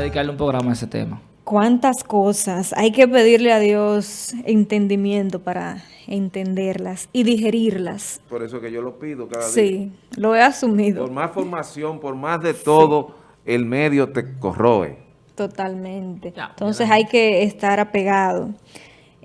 dedicarle un programa a ese tema. Cuántas cosas. Hay que pedirle a Dios entendimiento para entenderlas y digerirlas. Por eso que yo lo pido cada día. Sí, lo he asumido. Por más formación, por más de todo, el medio te corroe. Totalmente. Entonces hay que estar apegado.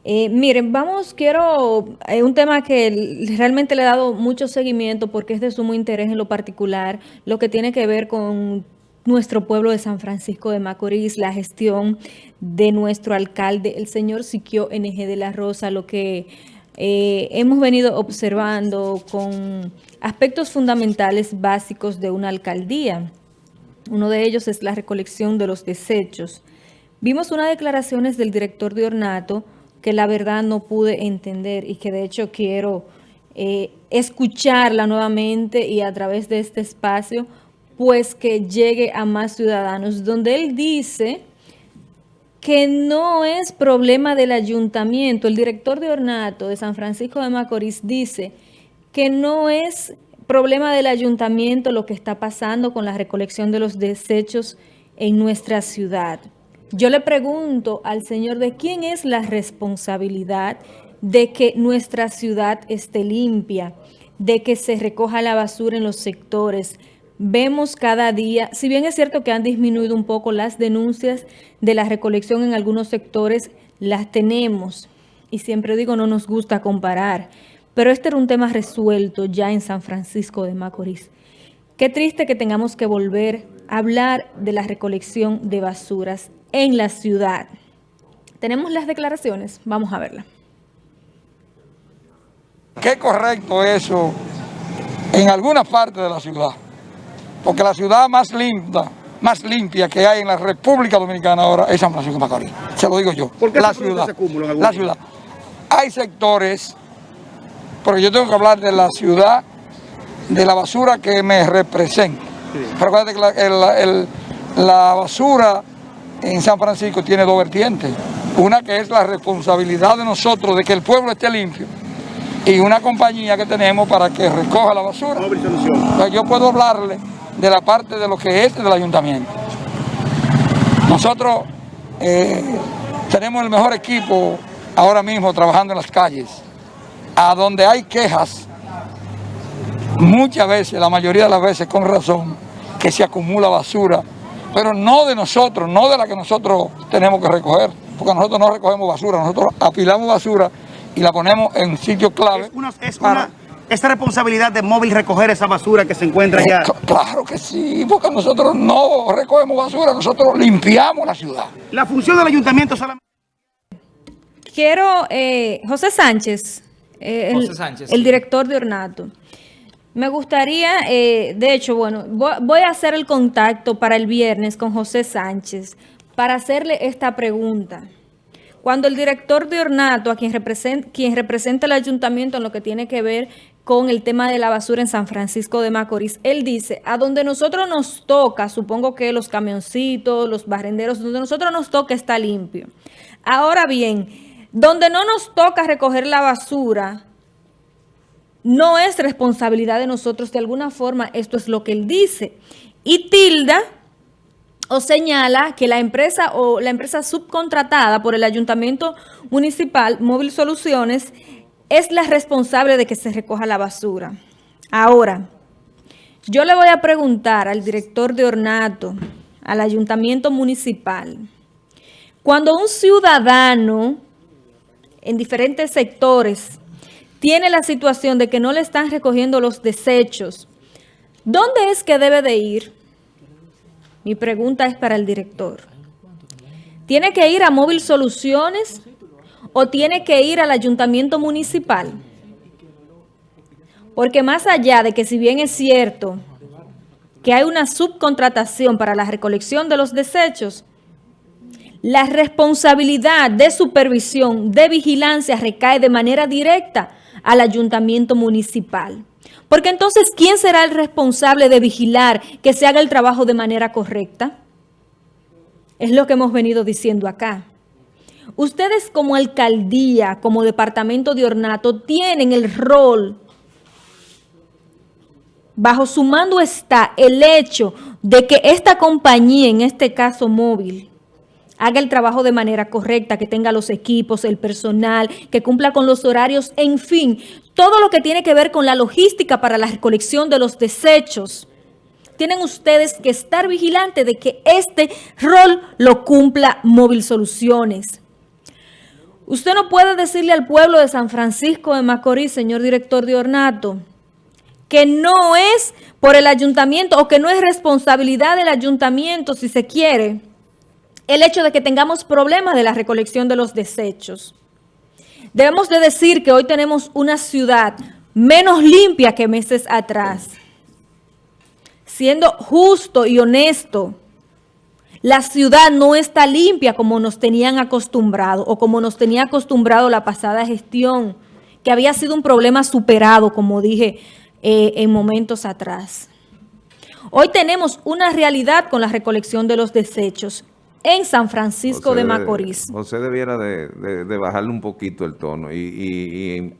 Eh, miren, vamos, quiero, eh, un tema que realmente le he dado mucho seguimiento porque es de sumo interés en lo particular, lo que tiene que ver con nuestro pueblo de San Francisco de Macorís, la gestión de nuestro alcalde, el señor Siquio NG de la Rosa, lo que eh, hemos venido observando con aspectos fundamentales básicos de una alcaldía. Uno de ellos es la recolección de los desechos. Vimos unas declaraciones del director de Ornato que la verdad no pude entender y que de hecho quiero eh, escucharla nuevamente y a través de este espacio pues que llegue a más ciudadanos, donde él dice que no es problema del ayuntamiento. El director de Ornato de San Francisco de Macorís dice que no es problema del ayuntamiento lo que está pasando con la recolección de los desechos en nuestra ciudad. Yo le pregunto al señor de quién es la responsabilidad de que nuestra ciudad esté limpia, de que se recoja la basura en los sectores, vemos cada día, si bien es cierto que han disminuido un poco las denuncias de la recolección en algunos sectores, las tenemos. Y siempre digo, no nos gusta comparar. Pero este era un tema resuelto ya en San Francisco de Macorís. Qué triste que tengamos que volver a hablar de la recolección de basuras en la ciudad. Tenemos las declaraciones, vamos a verla. Qué correcto eso en alguna parte de la ciudad porque la ciudad más limpia, más limpia que hay en la República Dominicana ahora es San Francisco de Macorís. Se lo digo yo. ¿Por qué la ciudad, la ciudad. Hay sectores, porque yo tengo que hablar de la ciudad, de la basura que me representa. Recuerda que la, la basura en San Francisco tiene dos vertientes. Una que es la responsabilidad de nosotros de que el pueblo esté limpio y una compañía que tenemos para que recoja la basura. Yo puedo hablarle de la parte de lo que es del ayuntamiento. Nosotros eh, tenemos el mejor equipo ahora mismo trabajando en las calles, a donde hay quejas, muchas veces, la mayoría de las veces con razón, que se acumula basura, pero no de nosotros, no de la que nosotros tenemos que recoger, porque nosotros no recogemos basura, nosotros apilamos basura y la ponemos en sitios clave. Es ¿Es responsabilidad de móvil recoger esa basura que se encuentra allá? Eh, claro que sí, porque nosotros no recogemos basura, nosotros limpiamos la ciudad. La función del ayuntamiento solamente... Quiero, eh, José Sánchez, eh, el, director de Ornato. Me gustaría, de hecho, bueno, voy a hacer el contacto para el viernes con José Sánchez para hacerle esta pregunta. Cuando el director de Ornato, a quien representa, quien representa el ayuntamiento en lo que tiene que ver con el tema de la basura en San Francisco de Macorís. Él dice, a donde nosotros nos toca, supongo que los camioncitos, los barrenderos, donde nosotros nos toca está limpio. Ahora bien, donde no nos toca recoger la basura, no es responsabilidad de nosotros. De alguna forma, esto es lo que él dice. Y tilda o señala que la empresa o la empresa subcontratada por el Ayuntamiento Municipal Móvil Soluciones es la responsable de que se recoja la basura. Ahora, yo le voy a preguntar al director de Ornato, al ayuntamiento municipal, cuando un ciudadano en diferentes sectores tiene la situación de que no le están recogiendo los desechos, ¿dónde es que debe de ir? Mi pregunta es para el director. ¿Tiene que ir a Móvil Soluciones o tiene que ir al ayuntamiento municipal. Porque más allá de que si bien es cierto que hay una subcontratación para la recolección de los desechos, la responsabilidad de supervisión, de vigilancia recae de manera directa al ayuntamiento municipal. Porque entonces, ¿quién será el responsable de vigilar que se haga el trabajo de manera correcta? Es lo que hemos venido diciendo acá. Ustedes como alcaldía, como departamento de ornato, tienen el rol bajo su mando está el hecho de que esta compañía, en este caso móvil, haga el trabajo de manera correcta, que tenga los equipos, el personal, que cumpla con los horarios, en fin, todo lo que tiene que ver con la logística para la recolección de los desechos. Tienen ustedes que estar vigilantes de que este rol lo cumpla Móvil Soluciones. Usted no puede decirle al pueblo de San Francisco de Macorís, señor director de Ornato, que no es por el ayuntamiento o que no es responsabilidad del ayuntamiento, si se quiere, el hecho de que tengamos problemas de la recolección de los desechos. Debemos de decir que hoy tenemos una ciudad menos limpia que meses atrás. Siendo justo y honesto, la ciudad no está limpia como nos tenían acostumbrado o como nos tenía acostumbrado la pasada gestión, que había sido un problema superado, como dije eh, en momentos atrás. Hoy tenemos una realidad con la recolección de los desechos en San Francisco de Macorís. José debiera de, bajarle un poquito el tono y,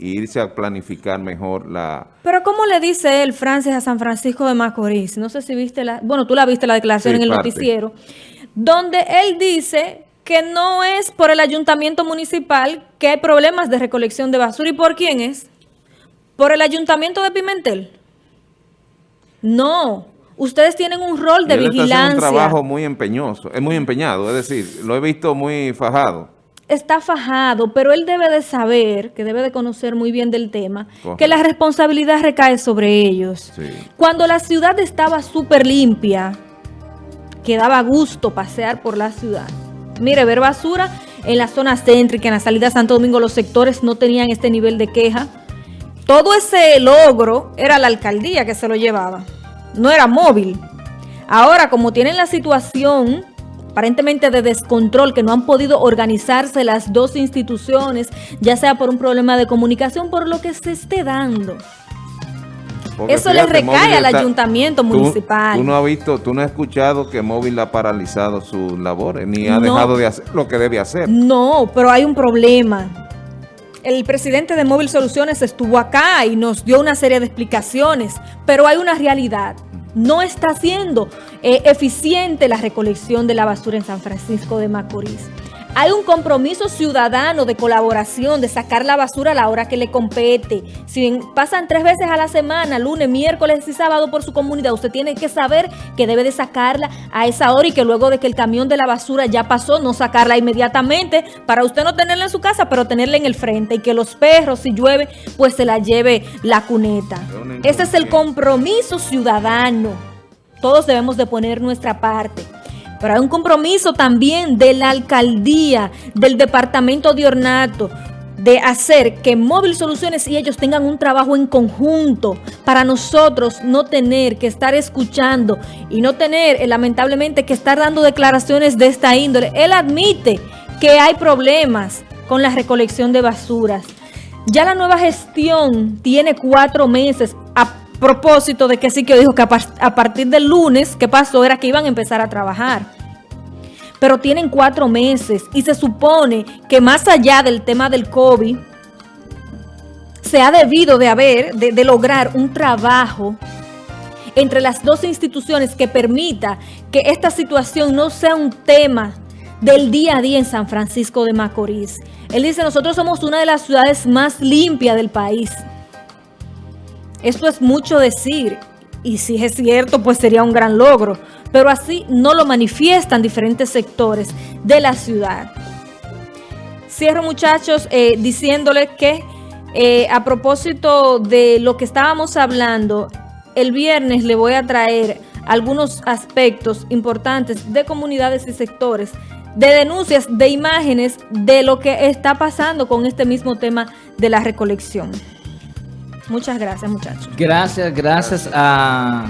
irse a planificar mejor la... Pero ¿cómo le dice él, Francis, a San Francisco de Macorís? No sé si viste la... Bueno, tú la viste la declaración en el noticiero, donde él dice que no es por el ayuntamiento municipal que hay problemas de recolección de basura. ¿Y por quién es? ¿Por el ayuntamiento de Pimentel? No, ustedes tienen un rol de vigilancia. Está un trabajo muy empeñoso, es muy empeñado, es decir, lo he visto muy fajado. Está fajado, pero él debe de saber, que debe de conocer muy bien del tema, que la responsabilidad recae sobre ellos. Cuando la ciudad estaba súper limpia, que daba gusto pasear por la ciudad. Mire, ver basura en la zona céntrica, en la salida de Santo Domingo, los sectores no tenían este nivel de queja. Todo ese logro era la alcaldía que se lo llevaba no era móvil. Ahora, como tienen la situación aparentemente de descontrol, que no han podido organizarse las dos instituciones, ya sea por un problema de comunicación, por lo que se esté dando. Eso le recae al ayuntamiento municipal. Tú no has visto, tú no has escuchado que Móvil ha paralizado sus labores, ni ha dejado de hacer lo que debe hacer. No, pero hay un problema. El presidente de Móvil Soluciones estuvo acá y nos dio una serie de explicaciones, pero hay una realidad. No está siendo eh, eficiente la recolección de la basura en San Francisco de Macorís. Hay un compromiso ciudadano de colaboración, de sacar la basura a la hora que le compete. Si pasan tres veces a la semana, lunes, miércoles y sábado por su comunidad, usted tiene que saber que debe de sacarla a esa hora y que luego de que el camión de la basura ya pasó, no sacarla inmediatamente para usted no tenerla en su casa, pero tenerla en el frente y que los perros, si llueve, pues se la lleve la cuneta. Ese es el compromiso ciudadano. Todos debemos de poner nuestra parte. Pero hay un compromiso también de la alcaldía, del departamento de Ornato, de hacer que Móvil Soluciones y ellos tengan un trabajo en conjunto para nosotros no tener que estar escuchando y no tener, eh, lamentablemente, que estar dando declaraciones de esta índole. Él admite que hay problemas con la recolección de basuras. Ya la nueva gestión tiene cuatro meses propósito de que sí que dijo que a, partir del lunes, ¿qué pasó? Era que iban a empezar a trabajar. Pero tienen cuatro meses y se supone que más allá del tema del COVID, se ha debido de haber, de, lograr un trabajo entre las dos instituciones que permita que esta situación no sea un tema del día a día en San Francisco de Macorís. Él dice, nosotros somos una de las ciudades más limpias del país. Esto es mucho decir, y si es cierto, pues sería un gran logro, pero así no lo manifiestan diferentes sectores de la ciudad. Cierro muchachos eh, diciéndoles que eh, a propósito de lo que estábamos hablando, el viernes le voy a traer algunos aspectos importantes de comunidades y sectores, de denuncias, de imágenes de lo que está pasando con este mismo tema de la recolección. Muchas gracias, muchachos. Gracias, gracias a